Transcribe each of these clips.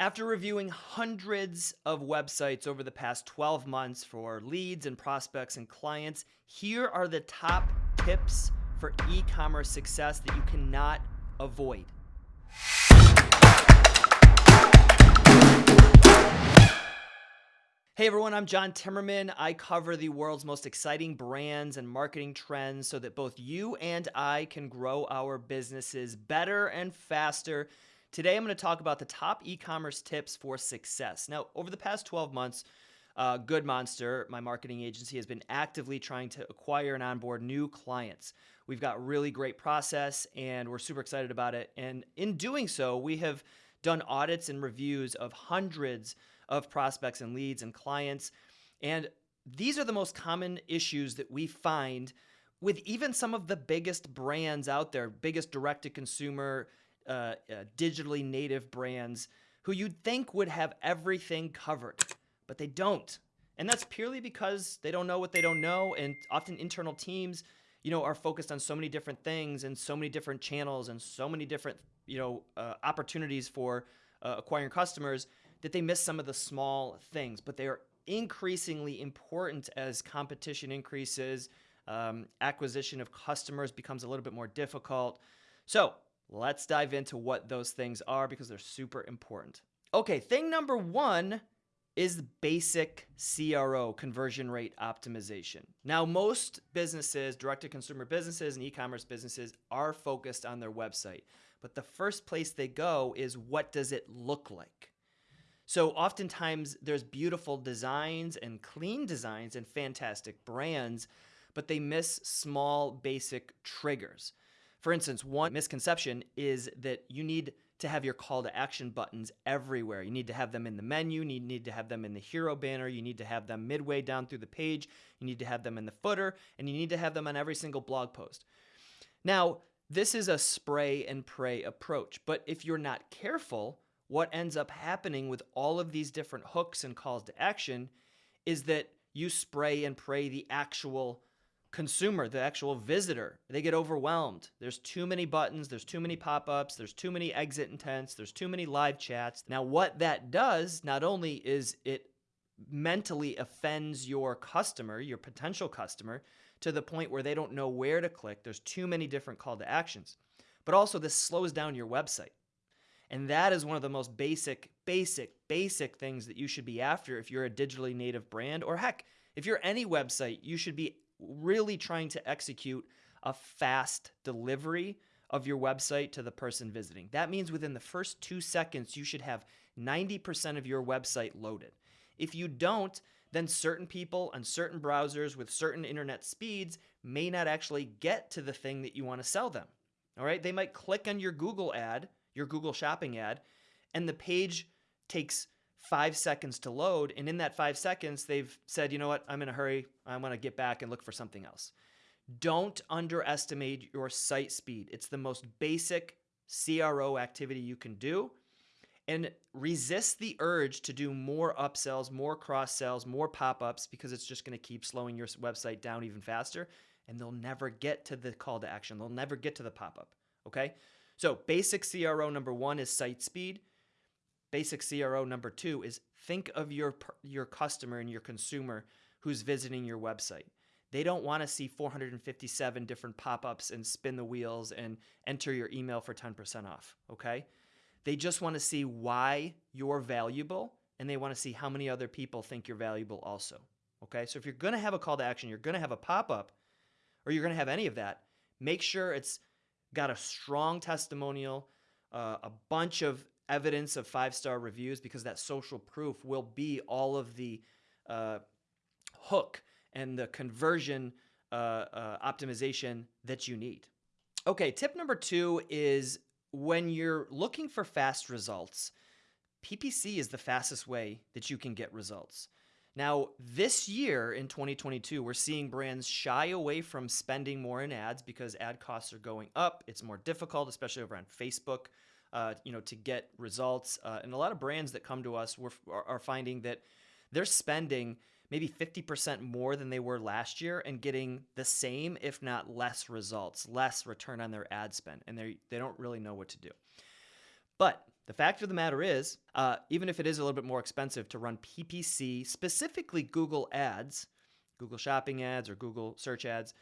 After reviewing hundreds of websites over the past 12 months for leads and prospects and clients, here are the top tips for e commerce success that you cannot avoid. Hey everyone, I'm John Timmerman. I cover the world's most exciting brands and marketing trends so that both you and I can grow our businesses better and faster Today, I'm going to talk about the top e commerce tips for success. Now, over the past 12 months, uh, Good Monster, my marketing agency, has been actively trying to acquire and onboard new clients. We've got really great process and we're super excited about it. And in doing so, we have done audits and reviews of hundreds of prospects and leads and clients. And these are the most common issues that we find with even some of the biggest brands out there, biggest direct to consumer uh, uh, digitally native brands who you'd think would have everything covered, but they don't. And that's purely because they don't know what they don't know. And often internal teams, you know, are focused on so many different things and so many different channels and so many different, you know, uh, opportunities for uh, acquiring customers that they miss some of the small things. But they are increasingly important as competition increases, um, acquisition of customers becomes a little bit more difficult. So Let's dive into what those things are because they're super important. Okay, thing number one is basic CRO, conversion rate optimization. Now, most businesses, direct to consumer businesses and e commerce businesses, are focused on their website. But the first place they go is what does it look like? So, oftentimes, there's beautiful designs and clean designs and fantastic brands, but they miss small, basic triggers. For instance, one misconception is that you need to have your call to action buttons everywhere. You need to have them in the menu, you need to have them in the hero banner, you need to have them midway down through the page, you need to have them in the footer, and you need to have them on every single blog post. Now, this is a spray and pray approach, but if you're not careful, what ends up happening with all of these different hooks and calls to action is that you spray and pray the actual consumer, the actual visitor, they get overwhelmed. There's too many buttons, there's too many pop ups, there's too many exit intents, there's too many live chats. Now, what that does not only is it mentally offends your customer, your potential customer, to the point where they don't know where to click, there's too many different call to actions, but also this slows down your website. And that is one of the most basic, basic, basic things that you should be after if you're a digitally native brand, or heck, if you're any website, you should be really trying to execute a fast delivery of your website to the person visiting. That means within the first two seconds, you should have 90% of your website loaded. If you don't, then certain people on certain browsers with certain internet speeds may not actually get to the thing that you want to sell them. All right, they might click on your Google ad, your Google shopping ad, and the page takes five seconds to load. And in that five seconds, they've said, you know what, I'm in a hurry. I want to get back and look for something else. Don't underestimate your site speed. It's the most basic CRO activity you can do. And resist the urge to do more upsells, more cross sells, more pop ups because it's just going to keep slowing your website down even faster. And they'll never get to the call to action. They'll never get to the pop up. Okay. So, basic CRO number one is site speed basic CRO number two is think of your your customer and your consumer who's visiting your website. They don't want to see 457 different pop-ups and spin the wheels and enter your email for 10% off, okay? They just want to see why you're valuable and they want to see how many other people think you're valuable also. Okay? So if you're going to have a call to action, you're going to have a pop-up or you're going to have any of that, make sure it's got a strong testimonial, uh, a bunch of evidence of five star reviews because that social proof will be all of the uh, hook and the conversion uh, uh, optimization that you need. Okay, tip number two is when you're looking for fast results, PPC is the fastest way that you can get results. Now, this year in 2022, we're seeing brands shy away from spending more in ads because ad costs are going up. It's more difficult, especially over on Facebook uh, you know, to get results. Uh, and a lot of brands that come to us are, are finding that they're spending maybe 50% more than they were last year and getting the same, if not less results, less return on their ad spend. And they they don't really know what to do. But The fact of the matter is, uh, even if it is a little bit more expensive to run PPC, specifically Google ads, Google shopping ads or Google search ads,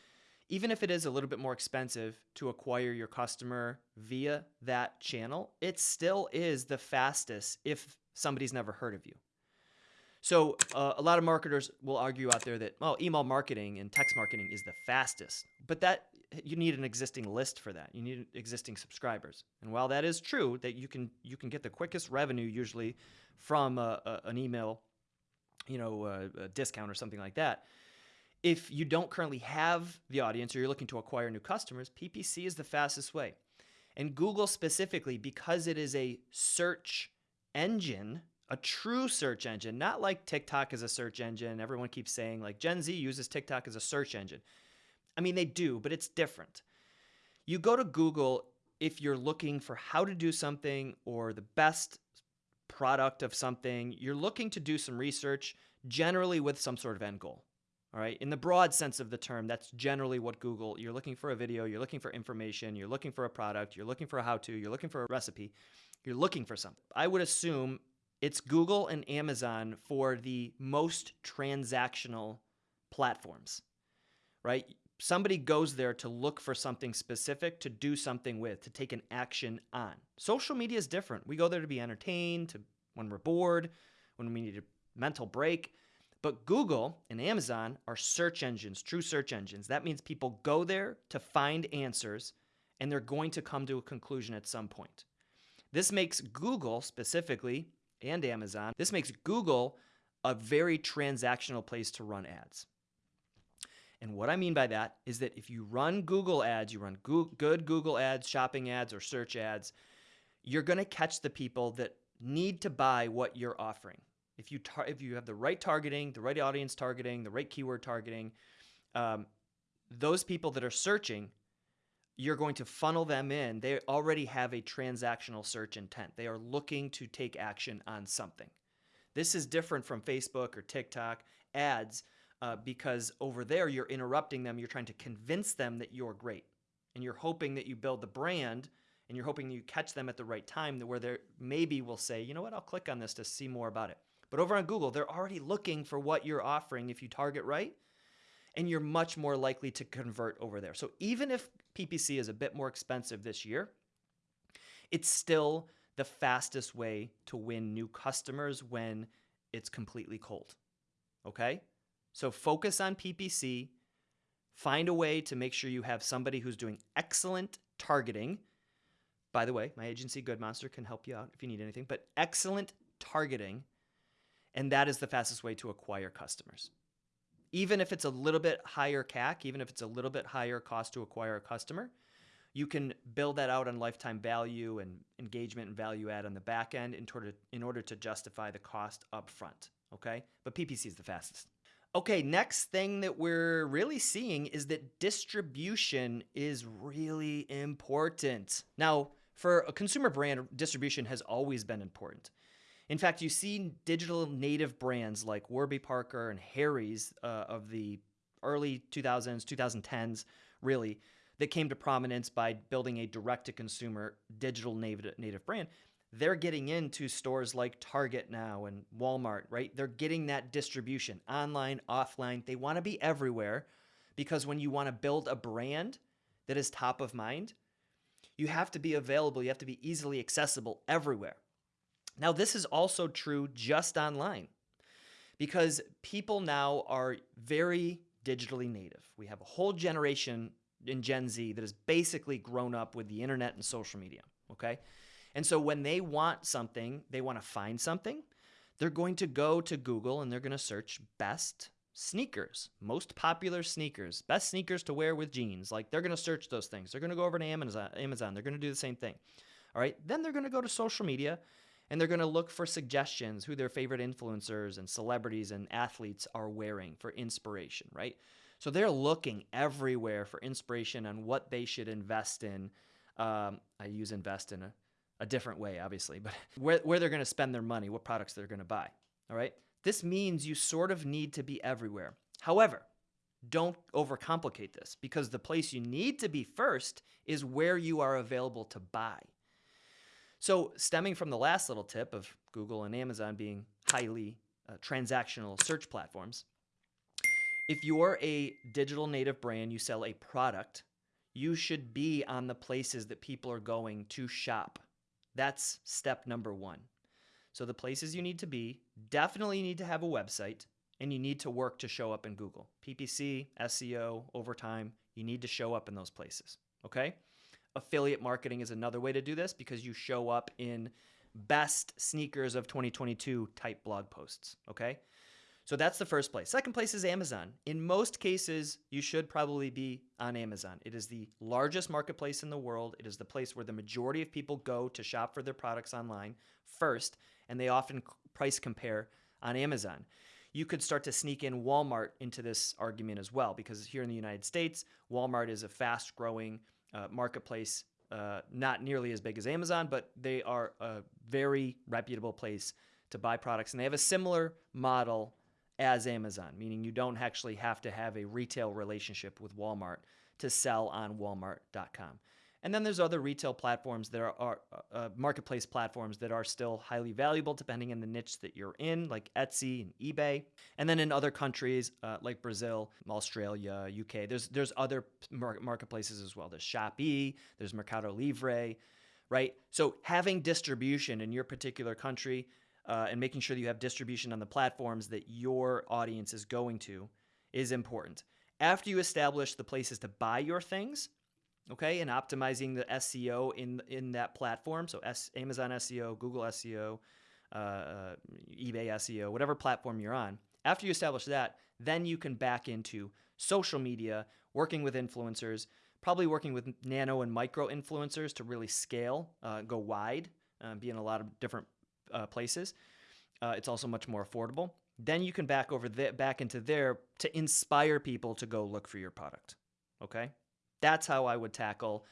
even if it is a little bit more expensive to acquire your customer via that channel, it still is the fastest if somebody's never heard of you. So uh, a lot of marketers will argue out there that well, email marketing and text marketing is the fastest, but that you need an existing list for that. You need existing subscribers. And while that is true, that you can you can get the quickest revenue usually from a, a, an email, you know, a, a discount or something like that. If you don't currently have the audience or you're looking to acquire new customers, PPC is the fastest way. And Google specifically, because it is a search engine, a true search engine, not like TikTok is a search engine. Everyone keeps saying like Gen Z uses TikTok as a search engine. I mean, they do, but it's different. You go to Google if you're looking for how to do something or the best product of something, you're looking to do some research, generally with some sort of end goal. All right. In the broad sense of the term, that's generally what Google, you're looking for a video, you're looking for information, you're looking for a product, you're looking for a how to, you're looking for a recipe, you're looking for something. I would assume it's Google and Amazon for the most transactional platforms, right? somebody goes there to look for something specific to do something with, to take an action on. Social media is different. We go there to be entertained, to when we're bored, when we need a mental break. But Google and Amazon are search engines, true search engines. That means people go there to find answers and they're going to come to a conclusion at some point. This makes Google specifically and Amazon, this makes Google a very transactional place to run ads. And what I mean by that is that if you run Google ads, you run good Google ads, shopping ads, or search ads, you're going to catch the people that need to buy what you're offering. If you tar- if you have the right targeting, the right audience targeting, the right keyword targeting, um, those people that are searching, you're going to funnel them in. They already have a transactional search intent. They are looking to take action on something. This is different from Facebook or TikTok ads uh, because over there you're interrupting them. You're trying to convince them that you're great, and you're hoping that you build the brand, and you're hoping you catch them at the right time, where they maybe will say, you know what, I'll click on this to see more about it. But over on Google, they're already looking for what you're offering if you target right, and you're much more likely to convert over there. So even if PPC is a bit more expensive this year, it's still the fastest way to win new customers when it's completely cold. Okay? So focus on PPC. Find a way to make sure you have somebody who's doing excellent targeting. By the way, my agency Good Monster can help you out if you need anything, but excellent targeting. And that is the fastest way to acquire customers. Even if it's a little bit higher CAC, even if it's a little bit higher cost to acquire a customer, you can build that out on lifetime value and engagement and value add on the back end in order, in order to justify the cost up front. Okay? But PPC is the fastest. Okay, next thing that we're really seeing is that distribution is really important. Now, for a consumer brand, distribution has always been important. In fact, you see digital native brands like Warby Parker and Harry's uh, of the early 2000s, 2010s, really, that came to prominence by building a direct to consumer digital native, native brand they're getting into stores like Target now and Walmart, right? They're getting that distribution online, offline. They want to be everywhere because when you want to build a brand that is top of mind, you have to be available, you have to be easily accessible everywhere. Now, this is also true just online because people now are very digitally native. We have a whole generation in Gen Z that has basically grown up with the internet and social media, okay? And so when they want something, they want to find something, they're going to go to Google and they're going to search best sneakers, most popular sneakers, best sneakers to wear with jeans. Like they're going to search those things. They're going to go over to Amazon, Amazon. They're going to do the same thing. All right. Then they're going to go to social media and they're going to look for suggestions who their favorite influencers and celebrities and athletes are wearing for inspiration, right? So they're looking everywhere for inspiration on what they should invest in. Um, I use invest in a a different way, obviously, but where, where they're going to spend their money, what products they're going to buy. All right. This means you sort of need to be everywhere. However, don't overcomplicate this because the place you need to be first is where you are available to buy. So, stemming from the last little tip of Google and Amazon being highly uh, transactional search platforms, if you're a digital native brand, you sell a product, you should be on the places that people are going to shop. That's step number one. So, the places you need to be definitely need to have a website and you need to work to show up in Google. PPC, SEO, over time, you need to show up in those places. Okay? Affiliate marketing is another way to do this because you show up in best sneakers of 2022 type blog posts. Okay? So that's the first place. Second place is Amazon. In most cases, you should probably be on Amazon. It is the largest marketplace in the world. It is the place where the majority of people go to shop for their products online first, and they often price compare on Amazon. You could start to sneak in Walmart into this argument as well, because here in the United States, Walmart is a fast growing uh, marketplace, uh, not nearly as big as Amazon, but they are a very reputable place to buy products. And they have a similar model as Amazon, meaning you don't actually have to have a retail relationship with Walmart to sell on walmart.com. And then there's other retail platforms that are, are uh, marketplace platforms that are still highly valuable depending on the niche that you're in, like Etsy and eBay. And then in other countries uh, like Brazil, Australia, UK, there's there's other mar- marketplaces as well. There's Shopee, there's Mercado Libre, right? So having distribution in your particular country uh, and making sure that you have distribution on the platforms that your audience is going to is important. After you establish the places to buy your things, okay, and optimizing the SEO in in that platform, so S, Amazon SEO, Google SEO, uh, uh, eBay SEO, whatever platform you're on. After you establish that, then you can back into social media, working with influencers, probably working with nano and micro influencers to really scale, uh, go wide, uh, be in a lot of different uh, places. Uh, it's also much more affordable. Then you can back over the, back into there to inspire people to go look for your product. Okay, that's how I would tackle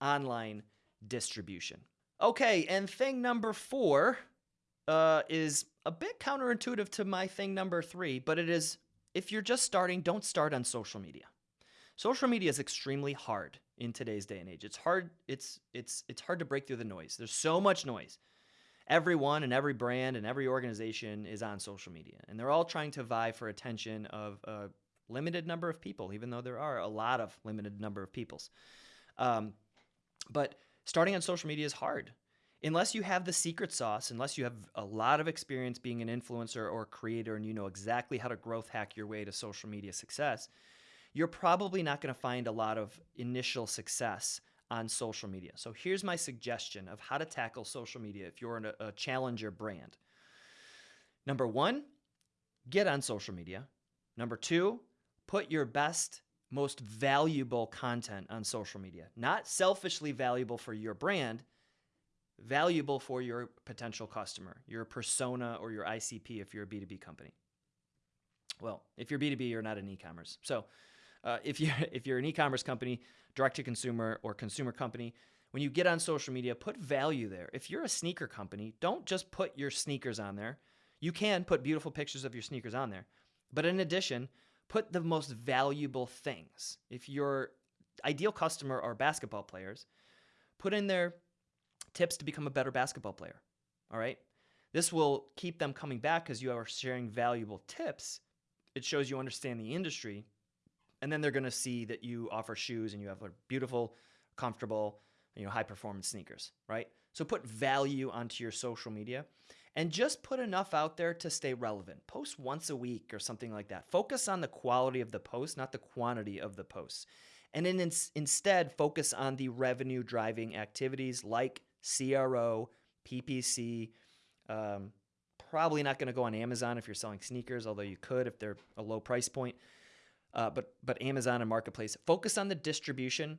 online distribution. Okay, and thing number four uh, is a bit counterintuitive to my thing number three, but it is if you're just starting, don't start on social media. Social media is extremely hard in today's day and age. It's hard. It's it's it's hard to break through the noise. There's so much noise everyone and every brand and every organization is on social media and they're all trying to vie for attention of a limited number of people even though there are a lot of limited number of peoples um, but starting on social media is hard unless you have the secret sauce unless you have a lot of experience being an influencer or creator and you know exactly how to growth hack your way to social media success you're probably not going to find a lot of initial success on social media. So here's my suggestion of how to tackle social media if you're a, a challenger brand. Number one, get on social media. Number two, put your best, most valuable content on social media. Not selfishly valuable for your brand, valuable for your potential customer, your persona, or your ICP if you're a B2B company. Well, if you're B2B, you're not an e commerce. So uh, if you're if you're an e-commerce company, direct to consumer or consumer company, when you get on social media, put value there. If you're a sneaker company, don't just put your sneakers on there. You can put beautiful pictures of your sneakers on there, but in addition, put the most valuable things. If your ideal customer are basketball players, put in their tips to become a better basketball player. All right? This will keep them coming back because you are sharing valuable tips. It shows you understand the industry and then they're going to see that you offer shoes and you have a beautiful, comfortable, you know, high performance sneakers, right? So put value onto your social media and just put enough out there to stay relevant. Post once a week or something like that. Focus on the quality of the post, not the quantity of the posts. And then in, instead focus on the revenue driving activities like CRO, PPC. Um, probably not going to go on Amazon if you're selling sneakers, although you could if they're a low price point uh, but but Amazon and Marketplace. Focus on the distribution,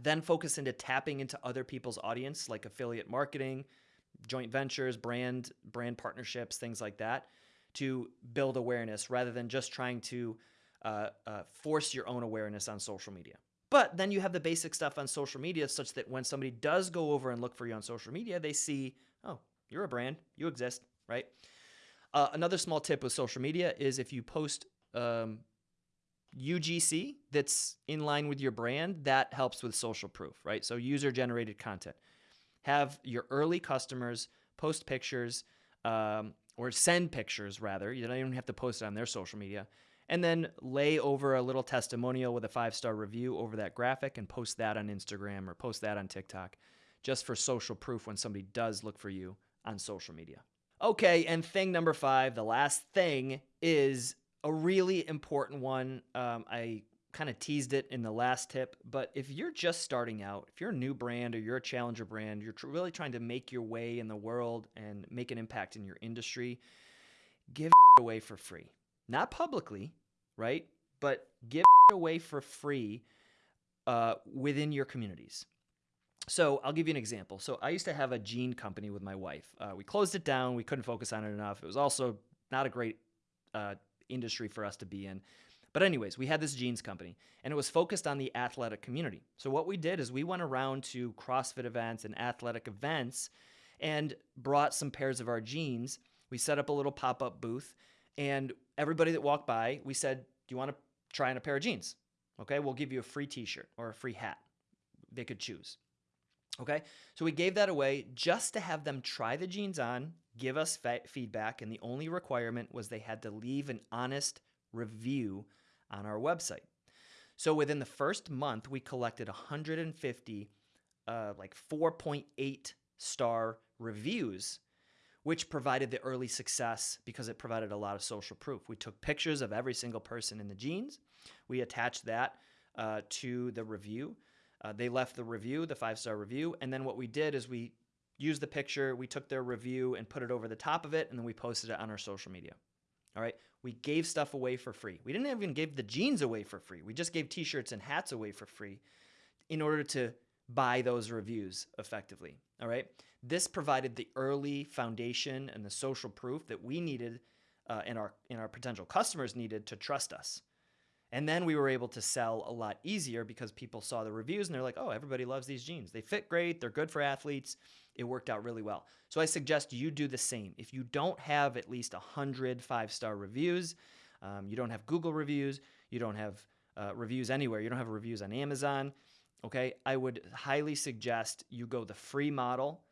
then focus into tapping into other people's audience, like affiliate marketing, joint ventures, brand brand partnerships, things like that, to build awareness rather than just trying to uh, uh, force your own awareness on social media. But then you have the basic stuff on social media, such that when somebody does go over and look for you on social media, they see, oh, you're a brand, you exist, right? Uh, another small tip with social media is if you post um, UGC that's in line with your brand, that helps with social proof, right? So user generated content. Have your early customers post pictures um, or send pictures rather. You don't even have to post it on their social media. And then lay over a little testimonial with a five star review over that graphic and post that on Instagram or post that on TikTok just for social proof when somebody does look for you on social media. Okay, and thing number five, the last thing is a really important one. Um, I kind of teased it in the last tip, but if you're just starting out, if you're a new brand or you're a challenger brand, you're tr- really trying to make your way in the world and make an impact in your industry, give away for free. Not publicly, right? But give away for free uh, within your communities. So I'll give you an example. So I used to have a jean company with my wife. Uh, we closed it down. We couldn't focus on it enough. It was also not a great uh, industry for us to be in. But anyways, we had this jeans company and it was focused on the athletic community. So what we did is we went around to CrossFit events and athletic events and brought some pairs of our jeans. We set up a little pop-up booth and everybody that walked by, we said, "Do you want to try on a pair of jeans?" Okay, we'll give you a free t-shirt or a free hat. They could choose. Okay, so we gave that away just to have them try the jeans on, give us feedback, and the only requirement was they had to leave an honest review on our website. So within the first month, we collected 150, uh, like 4.8 star reviews, which provided the early success because it provided a lot of social proof. We took pictures of every single person in the jeans. We attached that uh, to the review. Uh, they left the review, the five star review, and then what we did is we used the picture, we took their review and put it over the top of it, and then we posted it on our social media. All right. We gave stuff away for free. We didn't even give the jeans away for free. We just gave t shirts and hats away for free in order to buy those reviews effectively. All right. This provided the early foundation and the social proof that we needed uh, and, our, and our potential customers needed to trust us. And then we were able to sell a lot easier because people saw the reviews and they're like, oh, everybody loves these jeans. They fit great. They're good for athletes. It worked out really well. So I suggest you do the same. If you don't have at least 100 five star reviews, um, you don't have Google reviews, you don't have uh, reviews anywhere, you don't have reviews on Amazon, okay, I would highly suggest you go the free model,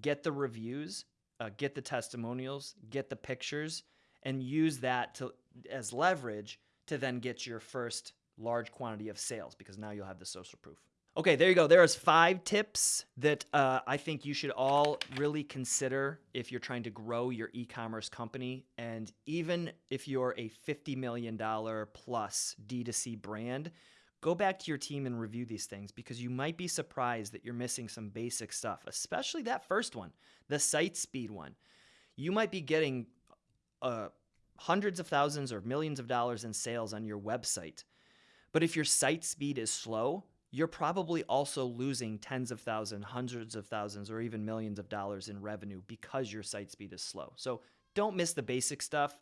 get the reviews, uh, get the testimonials, get the pictures, and use that to as leverage to then get your first large quantity of sales because now you'll have the social proof. Okay, there you go. There's five tips that uh, I think you should all really consider if you're trying to grow your e-commerce company. And even if you're a $50 million plus D2C brand, go back to your team and review these things because you might be surprised that you're missing some basic stuff, especially that first one, the site speed one. You might be getting a hundreds of thousands or millions of dollars in sales on your website. But if your site speed is slow, you're probably also losing tens of thousands, hundreds of thousands, or even millions of dollars in revenue because your site speed is slow. So don't miss the basic stuff.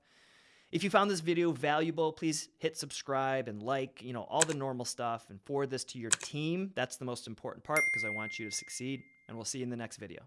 If you found this video valuable, please hit subscribe and like, you know, all the normal stuff and forward this to your team. That's the most important part because I want you to succeed. And we'll see you in the next video.